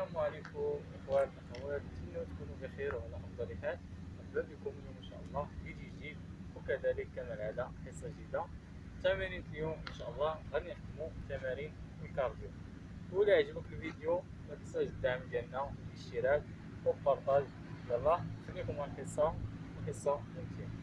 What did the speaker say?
السلام عليكم اخواتنا اخوات نتمنى تكونوا بخير وعلى أفضل حال. مرحبا بكم اليوم إن شاء الله فيديو جديد وكذلك كما العاده حصة جديدة. تمارين اليوم إن شاء الله غادي نخدموا تمارين الكارديو. ولا عجبك الفيديو ما تنساش الدعم ديالنا بالاشتراك والبارطاج. يلا خليكم مع القصة القصة ممتعة.